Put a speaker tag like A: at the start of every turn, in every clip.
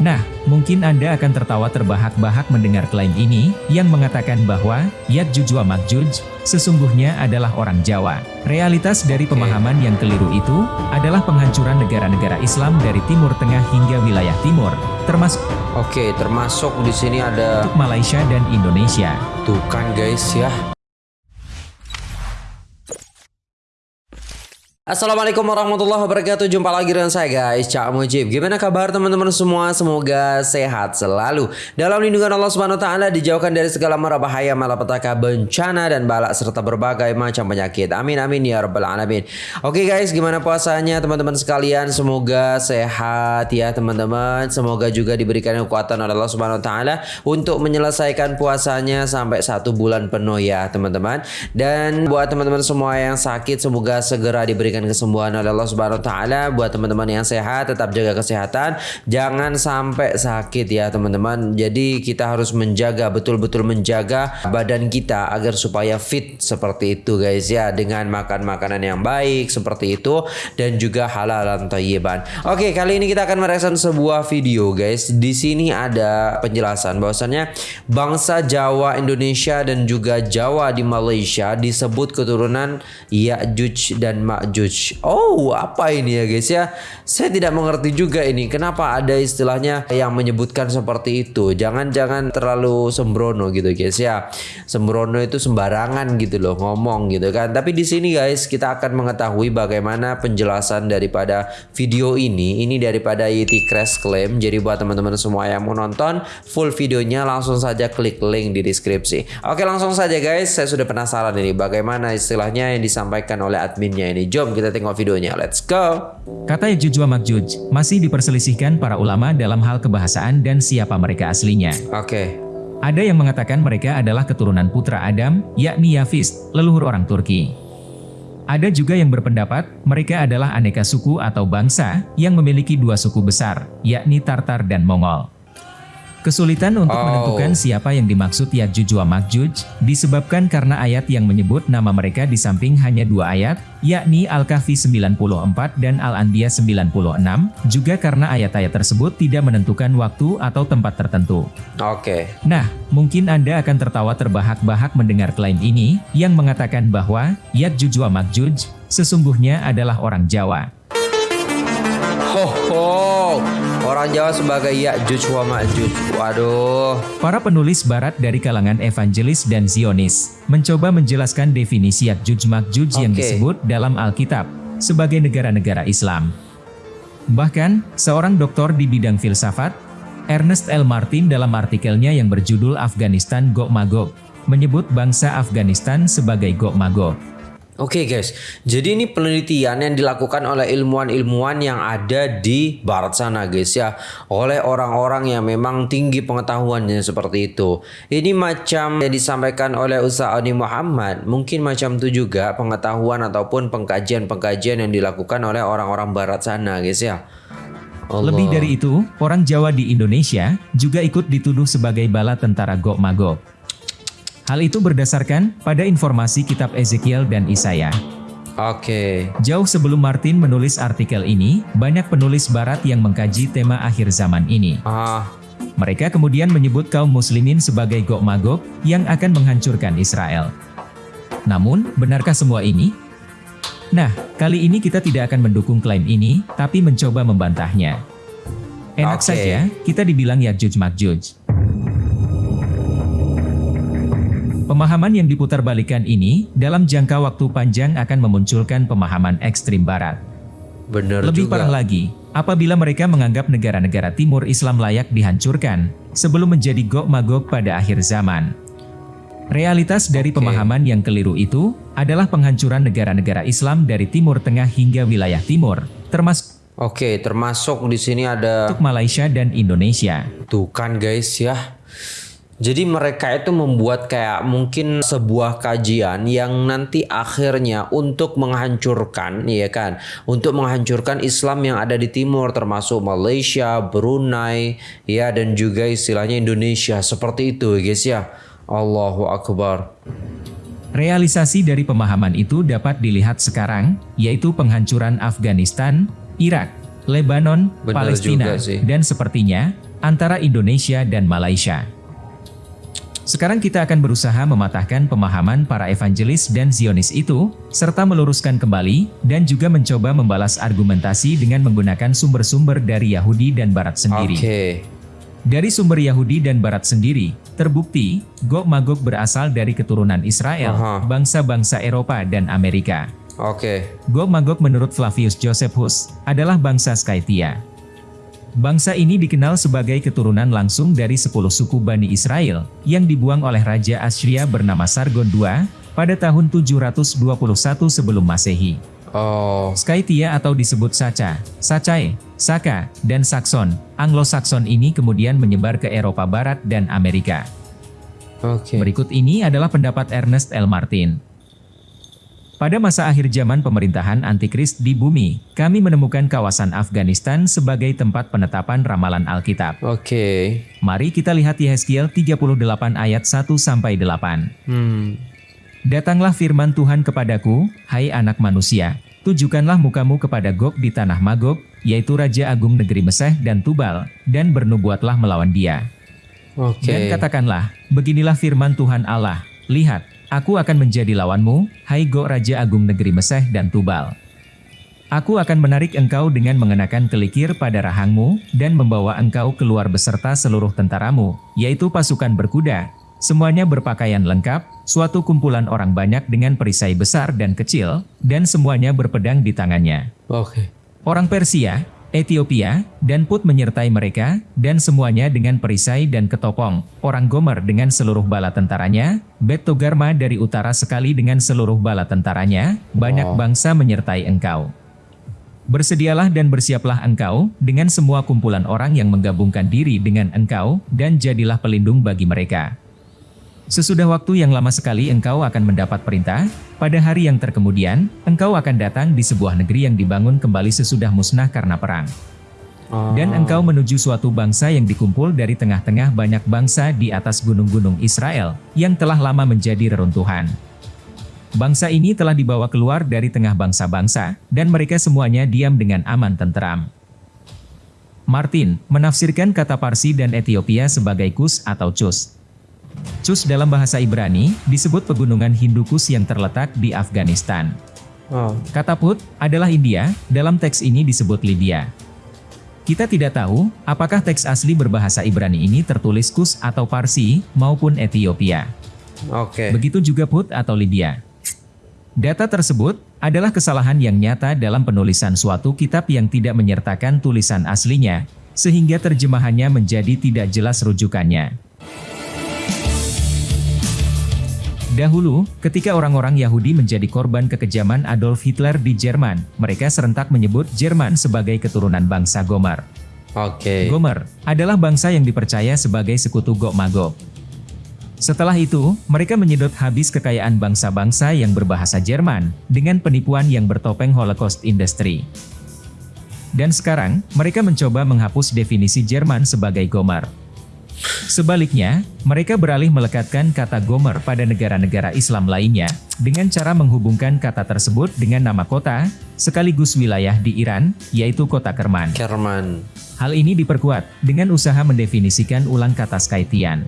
A: Nah, mungkin Anda akan tertawa terbahak-bahak mendengar klaim ini, yang mengatakan bahwa, Ya'juj wa Ma'juj, sesungguhnya adalah orang Jawa. Realitas dari pemahaman yang keliru itu, adalah penghancuran negara-negara Islam dari Timur Tengah hingga wilayah Timur, termasuk
B: Oke, termasuk di sini ada
A: Malaysia dan Indonesia.
B: tuh kan guys ya. Assalamualaikum warahmatullahi wabarakatuh. Jumpa lagi dengan saya guys. Cak Mujib. Gimana kabar teman-teman semua? Semoga sehat selalu. Dalam lindungan Allah Subhanahu Wa Taala Dijauhkan dari segala mara bahaya Malapetaka bencana Dan balak serta berbagai macam penyakit. Amin amin ya rabbal alamin. Oke guys gimana puasanya teman-teman sekalian? Semoga sehat ya teman-teman. Semoga juga diberikan kekuatan oleh Allah Subhanahu Wa Taala Untuk menyelesaikan puasanya Sampai satu bulan penuh ya teman-teman. Dan buat teman-teman semua yang sakit Semoga segera diberikan kesembuhan oleh Allah Subhanahu wa taala. Buat teman-teman yang sehat tetap jaga kesehatan, jangan sampai sakit ya teman-teman. Jadi kita harus menjaga betul-betul menjaga badan kita agar supaya fit seperti itu guys ya dengan makan makanan yang baik seperti itu dan juga halal dan thayyiban. Oke, kali ini kita akan mereaction sebuah video guys. Di sini ada penjelasan bahwasannya bangsa Jawa Indonesia dan juga Jawa di Malaysia disebut keturunan Ya'juj dan Ma'juj. Oh, apa ini ya guys ya? Saya tidak mengerti juga ini. Kenapa ada istilahnya yang menyebutkan seperti itu? Jangan-jangan terlalu sembrono gitu guys ya. Sembrono itu sembarangan gitu loh ngomong gitu kan. Tapi di sini guys kita akan mengetahui bagaimana penjelasan daripada video ini. Ini daripada YT Crash Claim. Jadi buat teman-teman semua yang mau nonton full videonya langsung saja klik link di deskripsi. Oke langsung saja guys. Saya sudah penasaran ini bagaimana istilahnya yang disampaikan oleh adminnya ini. Jom tengok videonya. Let's go.
A: Kata Ya'juj wa Ma'juj masih diperselisihkan para ulama dalam hal kebahasaan dan siapa mereka aslinya.
B: Oke.
A: Ada yang mengatakan mereka adalah keturunan putra Adam, yakni Yafis, leluhur orang Turki. Ada juga yang berpendapat mereka adalah aneka suku atau bangsa yang memiliki dua suku besar, yakni Tartar dan Mongol. Kesulitan untuk
B: Oh.
A: menentukan siapa yang dimaksud Ya'juj wa Ma'juj disebabkan karena ayat yang menyebut nama mereka di samping hanya dua ayat, yakni Al-Kahfi 94 dan Al-Anbiya 96, juga karena ayat-ayat tersebut tidak menentukan waktu atau tempat tertentu.
B: Oke.
A: Nah, mungkin Anda akan tertawa terbahak-bahak mendengar klaim ini, yang mengatakan bahwa Ya'juj wa Ma'juj sesungguhnya adalah orang Jawa.
B: Ho ho. Orang Jawa sebagai Ya'juj wa Ma'juj. Waduh.
A: Para penulis barat dari kalangan evangelis dan Zionis mencoba menjelaskan definisi Ya'juj Ma'juj yang
B: Oke.
A: disebut dalam Alkitab sebagai negara-negara Islam. Bahkan, seorang doktor di bidang filsafat, Ernest L. Martin dalam artikelnya yang berjudul Afghanistan Gog Magog, menyebut bangsa Afghanistan sebagai Gog Magog.
B: Oke guys, jadi ini penelitian yang dilakukan oleh ilmuwan-ilmuwan yang ada di barat sana guys ya. Oleh orang-orang yang memang tinggi pengetahuannya seperti itu. Ini macam yang disampaikan oleh Ustaz Ani Muhammad. Mungkin macam itu juga pengetahuan ataupun pengkajian-pengkajian yang dilakukan oleh orang-orang barat sana guys ya. Allah.
A: Lebih dari itu, orang Jawa di Indonesia juga ikut dituduh sebagai bala tentara Gog Magog. Hal itu berdasarkan pada informasi kitab Ezekiel dan Isaiah.
B: Oke
A: Jauh sebelum Martin menulis artikel ini, banyak penulis barat yang mengkaji tema akhir zaman ini.
B: Ah,
A: Mereka kemudian menyebut kaum muslimin sebagai Gog Magog yang akan menghancurkan Israel. Namun, benarkah semua ini? Nah, kali ini kita tidak akan mendukung klaim ini, tapi mencoba membantahnya. Enak
B: Oke.
A: saja, kita dibilang Ya'juj Ma'juj. Pemahaman yang diputarbalikkan ini, dalam jangka waktu panjang akan memunculkan pemahaman ekstrim barat.
B: bener
A: Lebih
B: juga
A: parah lagi, apabila mereka menganggap negara-negara timur Islam layak dihancurkan sebelum menjadi Gog Magog pada akhir zaman. Realitas dari pemahaman yang keliru itu adalah penghancuran negara-negara Islam dari Timur Tengah hingga wilayah timur, termasuk
B: Oke termasuk di sini ada
A: Malaysia dan Indonesia.
B: Tuh kan guys ya. Jadi mereka itu membuat kayak mungkin sebuah kajian yang nanti akhirnya untuk menghancurkan ya kan, untuk menghancurkan Islam yang ada di timur termasuk Malaysia, Brunei ya dan juga istilahnya Indonesia seperti itu guys ya. Allahu akbar.
A: Realisasi dari pemahaman itu dapat dilihat sekarang, yaitu penghancuran Afghanistan, Irak, Lebanon,
B: Benar
A: Palestina, dan sepertinya antara Indonesia dan Malaysia. Sekarang kita akan berusaha mematahkan pemahaman para evangelis dan Zionis itu, serta meluruskan kembali, dan juga mencoba membalas argumentasi dengan menggunakan sumber-sumber dari Yahudi dan Barat sendiri.
B: Oke.
A: Dari sumber Yahudi dan Barat sendiri, terbukti, Gog Magog berasal dari keturunan Israel, bangsa-bangsa Eropa dan Amerika.
B: Oke.
A: Gog Magog menurut Flavius Josephus, adalah bangsa Skytia. Bangsa ini dikenal sebagai keturunan langsung dari 10 suku Bani Israel, yang dibuang oleh Raja Assyria bernama Sargon II, pada tahun 721 sebelum Masehi.
B: Oh.
A: Skytia atau disebut Saca, Sacae, Saka, dan Saxon, Anglo-Saxon ini kemudian menyebar ke Eropa Barat dan Amerika.
B: Oke.
A: Berikut ini adalah pendapat Ernest L. Martin. Pada masa akhir zaman pemerintahan antikris di bumi, kami menemukan kawasan Afghanistan sebagai tempat penetapan ramalan Alkitab.
B: Oke.
A: Mari kita lihat Yehezkiel 38 ayat 1-8.
B: Hmm.
A: Datanglah firman Tuhan kepadaku, hai anak manusia, tujukanlah mukamu kepada Gog di tanah Magog, yaitu Raja Agung negeri Meseh dan Tubal, dan bernubuatlah melawan dia.
B: Oke.
A: Dan katakanlah, beginilah firman Tuhan Allah, lihat, aku akan menjadi lawanmu, hai Gog Raja Agung negeri Meseh dan Tubal. Aku akan menarik engkau dengan mengenakan kelikir pada rahangmu, dan membawa engkau keluar beserta seluruh tentaramu, yaitu pasukan berkuda, semuanya berpakaian lengkap, suatu kumpulan orang banyak dengan perisai besar dan kecil, dan semuanya berpedang di tangannya.
B: Oke.
A: Orang Persia, Ethiopia, dan Put menyertai mereka, dan semuanya dengan perisai dan ketopong. Orang Gomer dengan seluruh bala tentaranya, Bet Togarma dari utara sekali dengan seluruh bala tentaranya, banyak bangsa menyertai engkau. Bersedialah dan bersiaplah engkau, dengan semua kumpulan orang yang menggabungkan diri dengan engkau, dan jadilah pelindung bagi mereka. Sesudah waktu yang lama sekali engkau akan mendapat perintah, pada hari yang terkemudian, engkau akan datang di sebuah negeri yang dibangun kembali sesudah musnah karena perang.
B: Oh.
A: Dan engkau menuju suatu bangsa yang dikumpul dari tengah-tengah banyak bangsa di atas gunung-gunung Israel, yang telah lama menjadi reruntuhan. Bangsa ini telah dibawa keluar dari tengah bangsa-bangsa, dan mereka semuanya diam dengan aman tenteram. Martin menafsirkan kata Parsi dan Ethiopia sebagai Kus atau Cus. Cus dalam bahasa Ibrani disebut pegunungan Hindukus yang terletak di Afghanistan.
B: Oh.
A: Kata Put adalah India, dalam teks ini disebut Lydia. Kita tidak tahu apakah teks asli berbahasa Ibrani ini tertulis Kus atau Parsi maupun Ethiopia.
B: Oke.
A: Begitu juga Put atau Lydia. Data tersebut adalah kesalahan yang nyata dalam penulisan suatu kitab yang tidak menyertakan tulisan aslinya, sehingga terjemahannya menjadi tidak jelas rujukannya. Dahulu, ketika orang-orang Yahudi menjadi korban kekejaman Adolf Hitler di Jerman, mereka serentak menyebut Jerman sebagai keturunan bangsa Gomer.
B: Oke.
A: Gomer adalah bangsa yang dipercaya sebagai sekutu Gog Magog. Setelah itu, mereka menyedot habis kekayaan bangsa-bangsa yang berbahasa Jerman dengan penipuan yang bertopeng Holocaust Industry. Dan sekarang, mereka mencoba menghapus definisi Jerman sebagai Gomer. Sebaliknya, mereka beralih melekatkan kata Gomer pada negara-negara Islam lainnya dengan cara menghubungkan kata tersebut dengan nama kota, sekaligus wilayah di Iran, yaitu kota Kerman.
B: Kerman.
A: Hal ini diperkuat dengan usaha mendefinisikan ulang kata Skytian.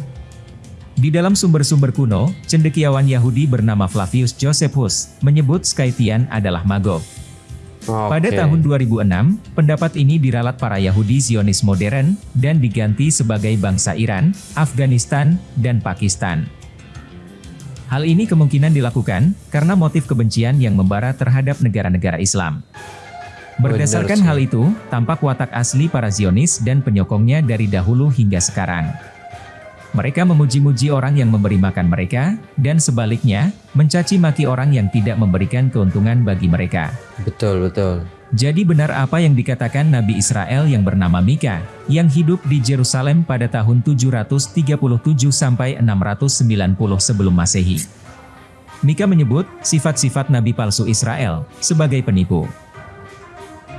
A: Di dalam sumber-sumber kuno, cendekiawan Yahudi bernama Flavius Josephus menyebut Skytian adalah Magog.
B: Oke.
A: Pada tahun 2006, pendapat ini diralat para Yahudi Zionis modern dan diganti sebagai bangsa Iran, Afghanistan, dan Pakistan. Hal ini kemungkinan dilakukan karena motif kebencian yang membara terhadap negara-negara Islam. Berdasarkan hal itu, tampak watak asli para Zionis dan penyokongnya dari dahulu hingga sekarang. Mereka memuji-muji orang yang memberi makan mereka, dan sebaliknya, mencaci maki orang yang tidak memberikan keuntungan bagi mereka.
B: Betul, betul.
A: Jadi benar apa yang dikatakan Nabi Israel yang bernama Mika, yang hidup di Jerusalem pada tahun 737 sampai 690 sebelum Masehi. Mika menyebut sifat-sifat nabi palsu Israel sebagai penipu.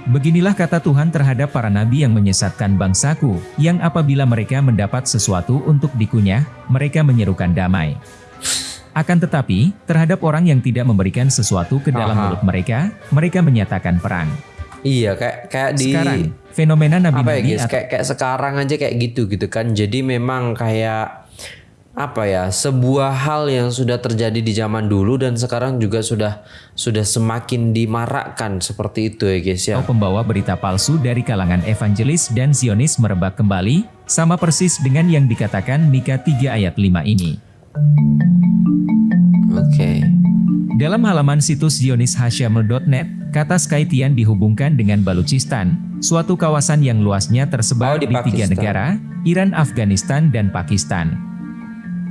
A: Beginilah kata Tuhan terhadap para nabi yang menyesatkan bangsaku, yang apabila mereka mendapat sesuatu untuk dikunyah, mereka menyerukan damai. Akan tetapi, terhadap orang yang tidak memberikan sesuatu ke dalam
B: Aha.
A: mulut mereka, mereka menyatakan perang.
B: Iya, kayak kayak di
A: Sekarang, fenomena
B: ya
A: nabi-nabi
B: guys?
A: atau
B: Kayak kayak sekarang aja kayak gitu gitu kan. Jadi memang kayak apa ya sebuah hal yang sudah terjadi di zaman dulu dan sekarang juga sudah sudah semakin dimarakkan seperti itu ya guys ya.
A: atau pembawa berita palsu dari kalangan evangelis dan Zionis merebak kembali, sama persis dengan yang dikatakan Mika 3 ayat 5 ini.
B: Oke.
A: Dalam halaman situs zionishashamel.net, kata Skytian dihubungkan dengan Baluchistan, suatu kawasan yang luasnya
B: Oh,
A: tersebar
B: di
A: di, tiga negara, Iran, Afghanistan, dan Pakistan.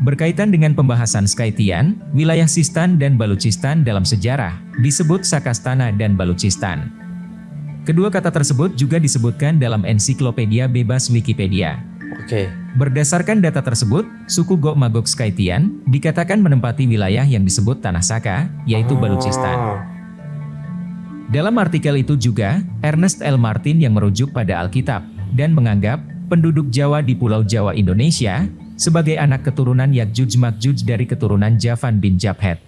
A: Berkaitan dengan pembahasan Skytian, wilayah Sistan dan Baluchistan dalam sejarah disebut Sakastana dan Baluchistan. Kedua kata tersebut juga disebutkan dalam ensiklopedia bebas Wikipedia.
B: Oke.
A: Berdasarkan data tersebut, suku Gok Magok Skytian dikatakan menempati wilayah yang disebut Tanah Saka, yaitu Baluchistan.
B: Oh,
A: Dalam artikel itu juga, Ernest L. Martin yang merujuk pada Alkitab dan menganggap penduduk Jawa di Pulau Jawa Indonesia sebagai anak keturunan Yakjuj Makjuj dari keturunan Javan bin Jabhet.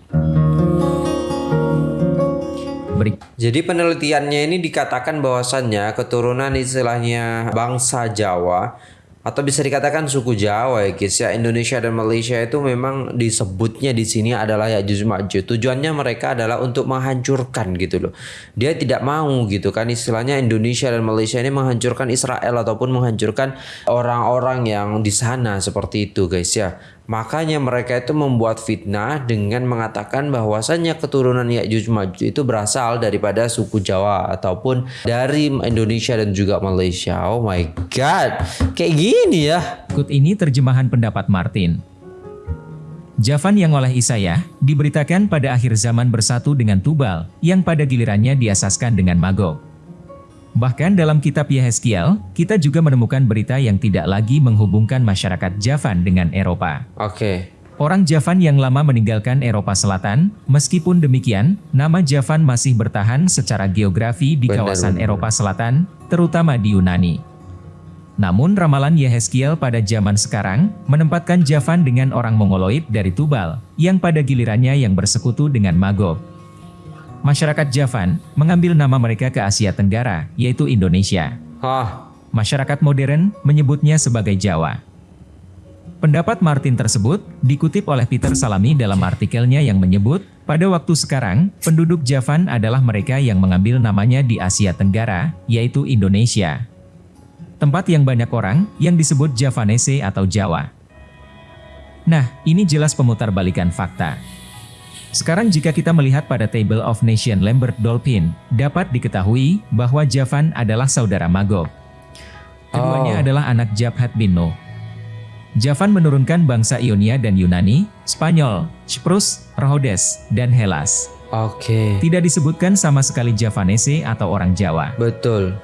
B: Jadi penelitiannya ini dikatakan bahwasannya keturunan istilahnya bangsa Jawa atau bisa dikatakan suku Jawa ya guys ya Indonesia dan Malaysia itu memang disebutnya di sini adalah Ya'juj Ma'juj. Tujuannya mereka adalah untuk menghancurkan gitu loh. Dia tidak mau gitu kan istilahnya Indonesia dan Malaysia ini menghancurkan Israel ataupun menghancurkan orang-orang yang di sana seperti itu guys ya. Makanya mereka itu membuat fitnah dengan mengatakan bahwasannya keturunan Ya'juj Ma'juj itu berasal daripada suku Jawa ataupun dari Indonesia dan juga Malaysia. Oh my god. Kayak gini ya.
A: Berikut ini terjemahan pendapat Martin. Javan yang oleh Isaiah diberitakan pada akhir zaman bersatu dengan Tubal, yang pada gilirannya diasaskan dengan Magog. Bahkan dalam kitab Yehezkiel, kita juga menemukan berita yang tidak lagi menghubungkan masyarakat Javan dengan Eropa.
B: Oke.
A: Orang Javan yang lama meninggalkan Eropa Selatan, meskipun demikian, nama Javan masih bertahan secara geografi di
B: Benar,
A: kawasan
B: benar.
A: Eropa Selatan, terutama di Yunani. Namun ramalan Yehezkiel pada zaman sekarang menempatkan Javan dengan orang Mongoloid dari Tubal, yang pada gilirannya yang bersekutu dengan Magog. Masyarakat Javan mengambil nama mereka ke Asia Tenggara, yaitu Indonesia.
B: Hah.
A: Masyarakat modern menyebutnya sebagai Jawa. Pendapat Martin tersebut dikutip oleh Peter Salami dalam artikelnya yang menyebut, pada waktu sekarang, penduduk Javan adalah mereka yang mengambil namanya di Asia Tenggara, yaitu Indonesia. Tempat yang banyak orang yang disebut Javanese atau Jawa. Nah, ini jelas pemutarbalikan fakta. Sekarang jika kita melihat pada Table of Nation Lambert Dolphin, dapat diketahui bahwa Javan adalah saudara Magog.
B: Oh.
A: Keduanya adalah anak Jabhat bin Nuh. Javan menurunkan bangsa Ionia dan Yunani, Spanyol, Cyprus, Rhodes, dan Hellas.
B: Oke.
A: Tidak disebutkan sama sekali Javanese atau orang Jawa.
B: Betul.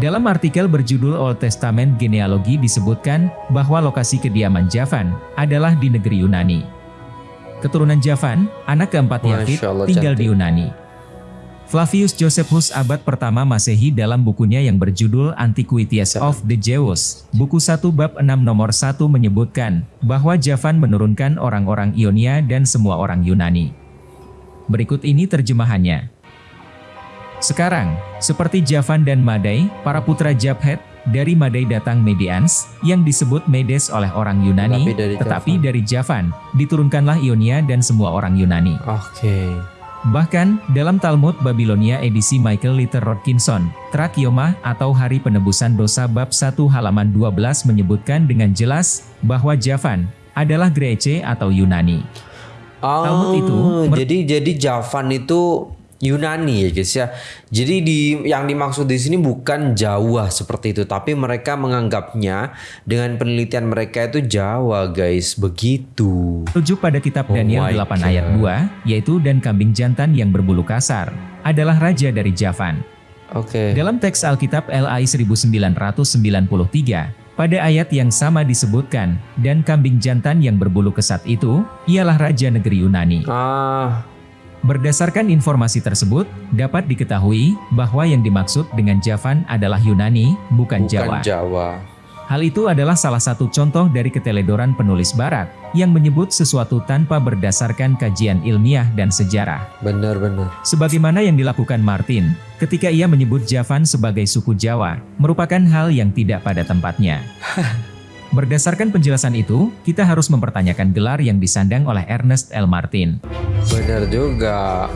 A: Dalam artikel berjudul Old Testament Genealogi disebutkan bahwa lokasi kediaman Javan adalah di negeri Yunani. Keturunan Javan, anak keempat
B: Allah,
A: tinggal
B: cantik.
A: di Yunani. Flavius Josephus abad pertama Masehi dalam bukunya yang berjudul Antiquities of the Jews, buku 1 bab 6 nomor 1 menyebutkan bahwa Javan menurunkan orang-orang Ionia dan semua orang Yunani. Berikut ini terjemahannya. Sekarang, seperti Javan dan Madai, para putra Jabhet, dari Madai datang Medians, yang disebut Medes oleh orang Yunani,
B: Tetapi dari
A: tetapi
B: Javan.
A: dari Javan, diturunkanlah Ionia dan semua orang Yunani.
B: Oke.
A: Bahkan, dalam Talmud Babilonia edisi Michael Litter Rodkinson, Trakioma atau Hari Penebusan Dosa bab 1 halaman 12 menyebutkan dengan jelas bahwa Javan adalah Grece atau Yunani.
B: Oh,
A: Talmud itu mer-
B: jadi jadi Javan itu Yunani ya guys ya. Jadi di yang dimaksud di sini bukan Jawa seperti itu, tapi mereka menganggapnya dengan penelitian mereka itu Jawa guys, begitu.
A: Rujuk pada kitab
B: Oh
A: Daniel
B: my
A: 8 ayat
B: God.
A: 2, yaitu dan kambing jantan yang berbulu kasar, adalah raja dari Javan.
B: Oke.
A: Dalam teks Alkitab LAI 1993, pada ayat yang sama disebutkan, dan kambing jantan yang berbulu kesat itu, ialah raja negeri Yunani.
B: Ah,
A: Berdasarkan informasi tersebut, dapat diketahui bahwa yang dimaksud dengan Javan adalah Yunani, bukan,
B: bukan
A: Jawa.
B: Jawa.
A: Hal itu adalah salah satu contoh dari keteledoran penulis barat yang menyebut sesuatu tanpa berdasarkan kajian ilmiah dan sejarah.
B: Benar-benar.
A: Sebagaimana yang dilakukan Martin ketika ia menyebut Javan sebagai suku Jawa, merupakan hal yang tidak pada tempatnya. Berdasarkan penjelasan itu, kita harus mempertanyakan gelar yang disandang oleh Ernest L. Martin.
B: Benar juga.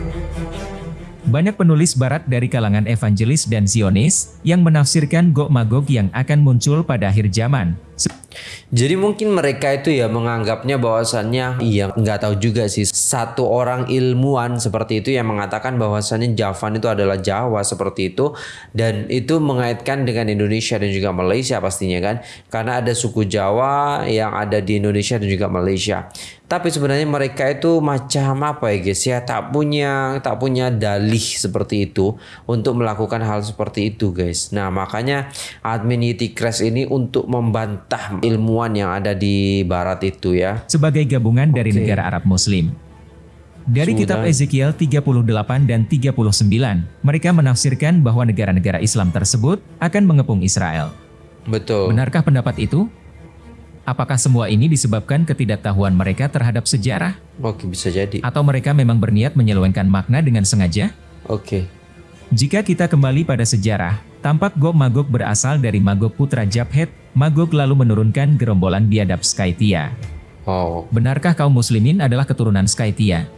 A: Banyak penulis barat dari kalangan evangelis dan zionis yang menafsirkan Gog Magog yang akan muncul pada akhir zaman.
B: Jadi mungkin mereka itu ya menganggapnya bahwasannya iya nggak tahu juga sih satu orang ilmuwan seperti itu yang mengatakan bahwasannya Javan itu adalah Jawa seperti itu dan itu mengaitkan dengan Indonesia dan juga Malaysia pastinya kan karena ada suku Jawa yang ada di Indonesia dan juga Malaysia. Tapi sebenarnya mereka itu macam apa ya guys ya tak punya tak punya dalih seperti itu untuk melakukan hal seperti itu guys. Nah makanya admin Yeti Crash ini untuk membantah ilmuwan yang ada di barat itu ya.
A: Sebagai gabungan dari okay. negara Arab Muslim. Dari Sudah. kitab Ezekiel 38 dan 39, mereka menafsirkan bahwa negara-negara Islam tersebut akan mengepung Israel.
B: Betul.
A: Benarkah pendapat itu? Apakah semua ini disebabkan ketidaktahuan mereka terhadap sejarah?
B: Oke, bisa jadi.
A: Atau mereka memang berniat menyelewengkan makna dengan sengaja?
B: Oke.
A: Jika kita kembali pada sejarah, tampak Gog Magog berasal dari Magog putra Jabhet. Magog lalu menurunkan gerombolan biadab Skytia.
B: Oh.
A: Benarkah kaum muslimin adalah keturunan Skytia?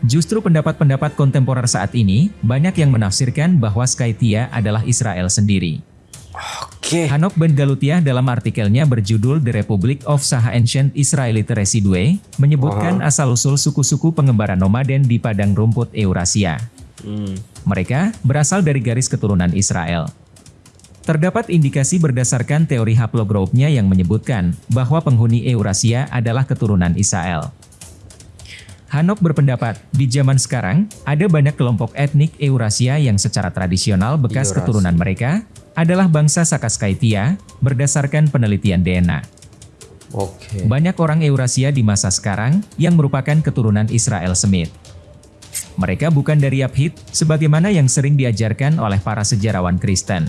A: Justru pendapat-pendapat kontemporer saat ini, banyak yang menafsirkan bahwa Skytia adalah Israel sendiri.
B: Oke. Okay.
A: Hanok Ben Galutiah dalam artikelnya berjudul The Republic of Saha Ancient Israelite Residue, menyebutkan uh-huh. asal-usul suku-suku pengembara nomaden di padang rumput Eurasia. Hmm. Mereka berasal dari garis keturunan Israel. Terdapat indikasi berdasarkan teori haplogroup-nya yang menyebutkan bahwa penghuni Eurasia adalah keturunan Israel. Hanok berpendapat, di zaman sekarang, ada banyak kelompok etnik Eurasia yang secara tradisional bekas Eurasia. keturunan mereka adalah bangsa Sakaskaitia, berdasarkan penelitian DNA.
B: Oke.
A: Banyak orang Eurasia di masa sekarang yang merupakan keturunan Israel Semit. Mereka bukan dari Abhid, sebagaimana yang sering diajarkan oleh para sejarawan Kristen.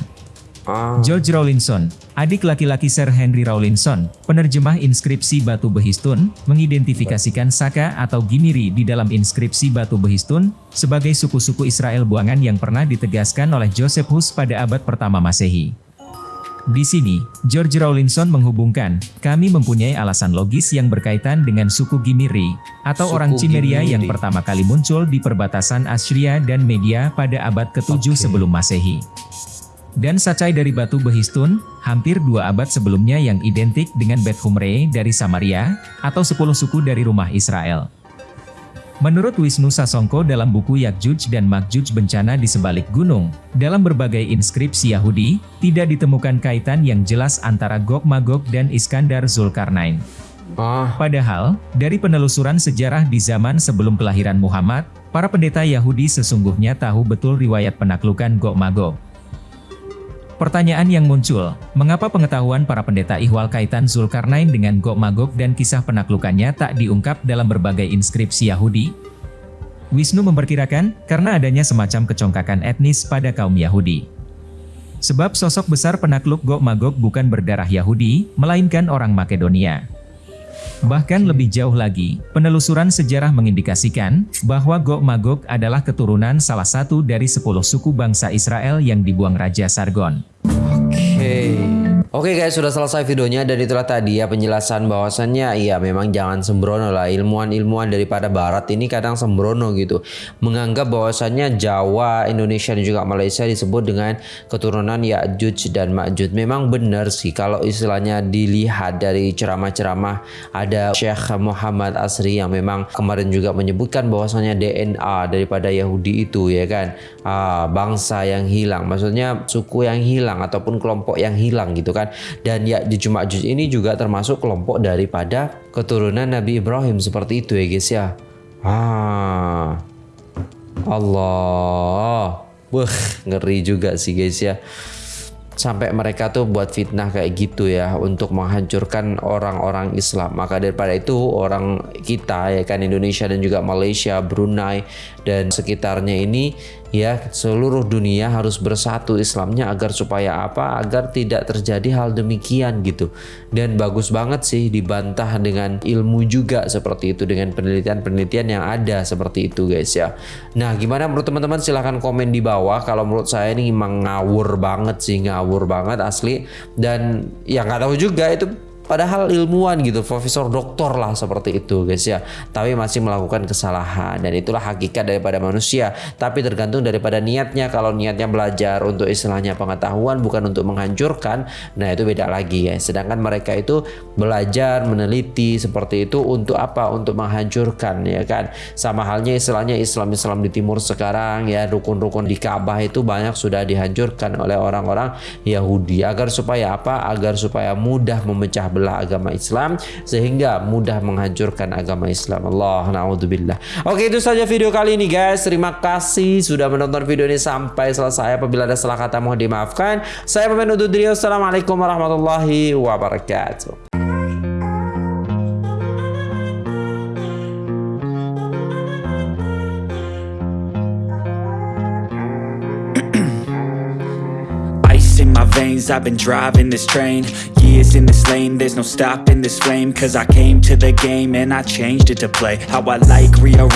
A: Ah. George Rawlinson, adik laki-laki Sir Henry Rawlinson, penerjemah inskripsi batu behistun, mengidentifikasikan Saka atau Gimiri di dalam inskripsi batu behistun sebagai suku-suku Israel buangan yang pernah ditegaskan oleh Josephus pada abad pertama Masehi. Di sini, George Rawlinson menghubungkan, kami mempunyai alasan logis yang berkaitan dengan suku Gimiri, atau suku orang Cimeria yang pertama kali muncul di perbatasan Assyria dan Media pada abad ke-7 okay. sebelum Masehi dan sacai dari batu behistun, hampir dua abad sebelumnya yang identik dengan Bet Humre dari Samaria, atau sepuluh suku dari rumah Israel. Menurut Wisnu Sasongko dalam buku Yakjuj dan Makjuj Bencana di Sebalik Gunung, dalam berbagai inskripsi Yahudi, tidak ditemukan kaitan yang jelas antara Gog Magog dan Iskandar Zulkarnain.
B: Ah.
A: Padahal, dari penelusuran sejarah di zaman sebelum kelahiran Muhammad, para pendeta Yahudi sesungguhnya tahu betul riwayat penaklukan Gog Magog. Pertanyaan yang muncul, mengapa pengetahuan para pendeta ihwal kaitan Zulkarnain dengan Gog Magog dan kisah penaklukannya tak diungkap dalam berbagai inskripsi Yahudi? Wisnu memperkirakan, karena adanya semacam kecongkakan etnis pada kaum Yahudi. Sebab sosok besar penakluk Gog Magog bukan berdarah Yahudi, melainkan orang Makedonia. Bahkan lebih jauh lagi, penelusuran sejarah mengindikasikan bahwa Gog Magog adalah keturunan salah satu dari sepuluh suku bangsa Israel yang dibuang Raja Sargon.
B: Oke. Okay. Oke guys, sudah selesai videonya dan itulah tadi ya penjelasan bahwasannya iya memang jangan sembrono lah ilmuwan-ilmuwan daripada barat ini kadang sembrono gitu. Menganggap bahwasannya Jawa, Indonesia dan juga Malaysia disebut dengan keturunan Ya'juj dan Ma'juj. Memang benar sih kalau istilahnya dilihat dari ceramah-ceramah ada Syekh Muhammad Asri yang memang kemarin juga menyebutkan bahwasannya DNA daripada Yahudi itu ya kan. Ah, bangsa yang hilang, maksudnya suku yang hilang ataupun kelompok yang hilang gitu kan kan? Dan ya di Ma'juj ini juga termasuk kelompok daripada keturunan Nabi Ibrahim. Seperti itu ya guys ya? Ah. Allah. Wah, ngeri juga sih guys ya? Sampai mereka tuh buat fitnah kayak gitu ya untuk menghancurkan orang-orang Islam. Maka daripada itu orang kita ya kan Indonesia dan juga Malaysia, Brunei dan sekitarnya ini ya seluruh dunia harus bersatu Islamnya agar supaya apa? Agar tidak terjadi hal demikian gitu. Dan bagus banget sih dibantah dengan ilmu juga seperti itu dengan penelitian-penelitian yang ada seperti itu guys ya. Nah gimana menurut teman-teman? Silahkan komen di bawah. Kalau menurut saya ini emang ngawur banget sih ngawur banget asli. Dan ya nggak tahu juga itu Padahal ilmuwan gitu, profesor doktor lah seperti itu guys ya. Tapi masih melakukan kesalahan dan itulah hakikat daripada manusia. Tapi tergantung daripada niatnya. Kalau niatnya belajar untuk istilahnya pengetahuan bukan untuk menghancurkan, nah itu beda lagi ya. Sedangkan mereka itu belajar, meneliti seperti itu untuk apa? Untuk menghancurkan ya kan. Sama halnya istilahnya Islam-Islam di timur sekarang ya rukun-rukun di Ka'bah itu banyak sudah dihancurkan oleh orang-orang Yahudi agar supaya apa? Agar supaya mudah memecah agama Islam sehingga mudah menghancurkan agama Islam. Allah naudzubillah. Oke, itu saja video kali ini guys. Terima kasih sudah menonton video ini sampai selesai. Apabila ada salah kata mohon dimaafkan. Saya pemain diri. Assalamualaikum warahmatullahi wabarakatuh.
C: I've been driving this train Years in this lane, there's no stopping this flame Cause I came to the game and I changed it to play How I like, rearrange